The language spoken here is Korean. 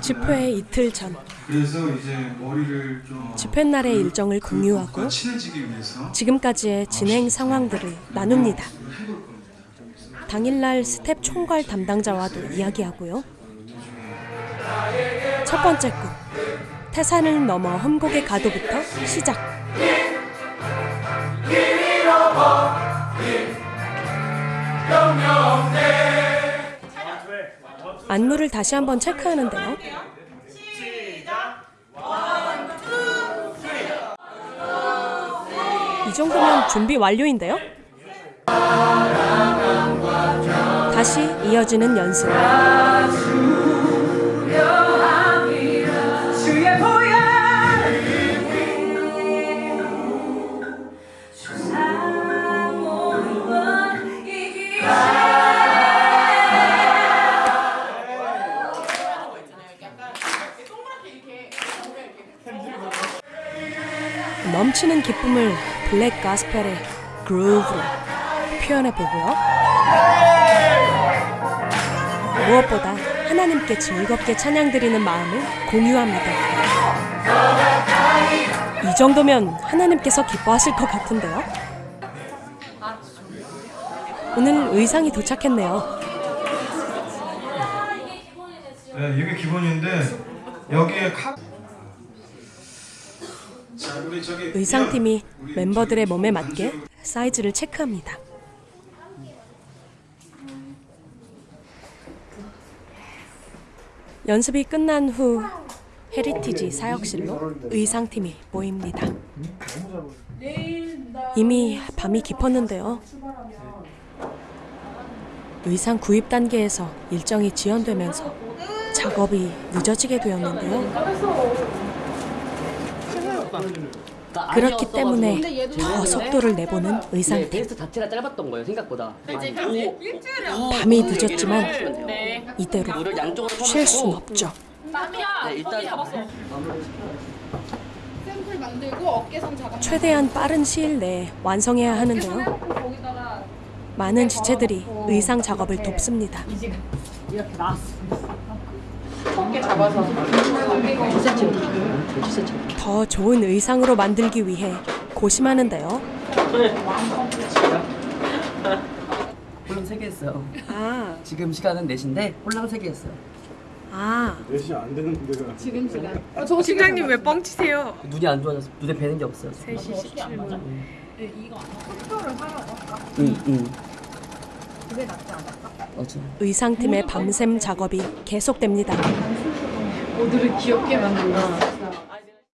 집회 이틀 전 그래서 이제 머리를 좀 집회 날의 일정을 공유하고 그것과 친해지기 위해서 지금까지의 진행 상황들을 나눕니다. 당일날 스텝 총괄 담당자와도 이야기하고요. 첫 번째 곡 태산을 넘어 험곡에 가도부터 시작. 안무를 다시 한번 체크하는데요. 이 정도면 준비 완료인데요. 다시 이어지는 연습. 넘치는 기쁨을 블랙 가스펠의 그루브로 표현해 보고요. 무엇보다 하나님께 즐겁게 찬양 드리는 마음을 공유합니다. 이 정도면 하나님께서 기뻐하실 것 같은데요. 오늘 의상이 도착했네요. 네, 이게 기본인데 여기에 카 의상팀이 멤버들의 몸에 맞게 사이즈를 체크합니다. 연습이 끝난 후 헤리티지 사역실로 의상팀이 모입니다. 이미 밤이 깊었는데요. 의상 구입 단계에서 일정이 지연되면서 작업이 늦어지게 되었는데요. 그렇기 때문에 더 속도를 내보는 자체가 짧았던 거예요 생각보다. 밤이 늦었지만 이대로 물을 양쪽으로 쉴순 없죠. 네, 최대한 빠른 시일 내에 완성해야 하는데요. 많은 지체들이 의상 작업을 돕습니다. 어깨 잡아서 더 좋은 의상으로 만들기 위해 고심하는데요. 홀랑 3개 했어요. 아, 지금 시간은 4시인데 홀랑 3개 했어요. 아, 지금 시간 팀장님 왜 뻥치세요? 눈이 안 좋아져서 눈에 뵈는 게 없어요. 3시 17분. 응, 응. 그게 낫지 않을까? 맞아. 의상팀의 밤샘 작업이 계속됩니다. 모두를 귀엽게 만든다